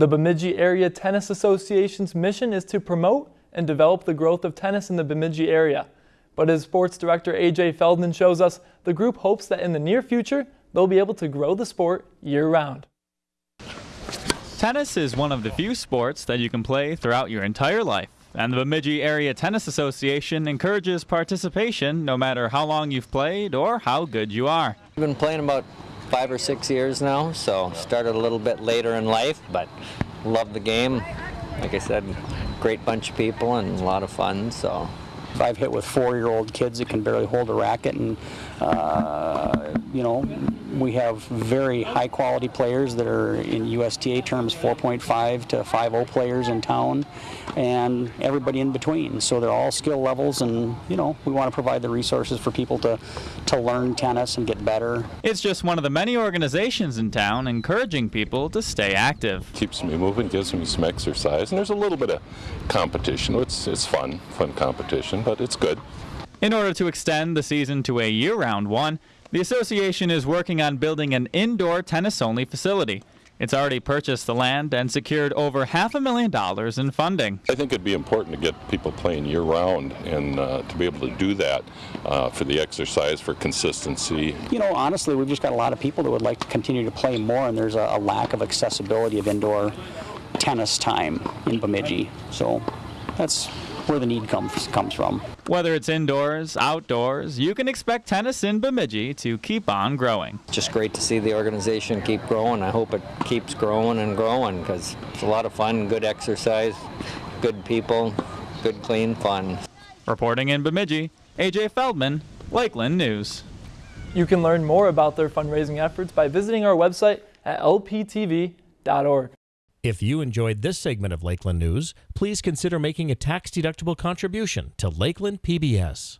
The Bemidji Area Tennis Association's mission is to promote and develop the growth of tennis in the Bemidji area. But as sports director AJ Feldman shows us, the group hopes that in the near future, they'll be able to grow the sport year round. Tennis is one of the few sports that you can play throughout your entire life. And the Bemidji Area Tennis Association encourages participation no matter how long you've played or how good you are. I've been playing about five or six years now, so started a little bit later in life, but love the game. Like I said, great bunch of people and a lot of fun, so. I've hit with four-year-old kids that can barely hold a racket, and uh, you know, we have very high-quality players that are in USTA terms 4.5 to 5.0 players in town, and everybody in between. So they're all skill levels, and you know, we want to provide the resources for people to to learn tennis and get better. It's just one of the many organizations in town encouraging people to stay active. Keeps me moving, gives me some exercise, and there's a little bit of competition. It's it's fun, fun competition, but it's good. In order to extend the season to a year-round one, the association is working on building an indoor tennis-only facility. It's already purchased the land and secured over half a million dollars in funding. I think it'd be important to get people playing year-round and uh, to be able to do that uh, for the exercise, for consistency. You know, honestly, we've just got a lot of people that would like to continue to play more, and there's a, a lack of accessibility of indoor tennis time in Bemidji. So that's where the need comes comes from. Whether it's indoors, outdoors, you can expect tennis in Bemidji to keep on growing. Just great to see the organization keep growing. I hope it keeps growing and growing because it's a lot of fun, good exercise, good people, good clean fun. Reporting in Bemidji, AJ Feldman, Lakeland News. You can learn more about their fundraising efforts by visiting our website at lptv.org. If you enjoyed this segment of Lakeland News, please consider making a tax-deductible contribution to Lakeland PBS.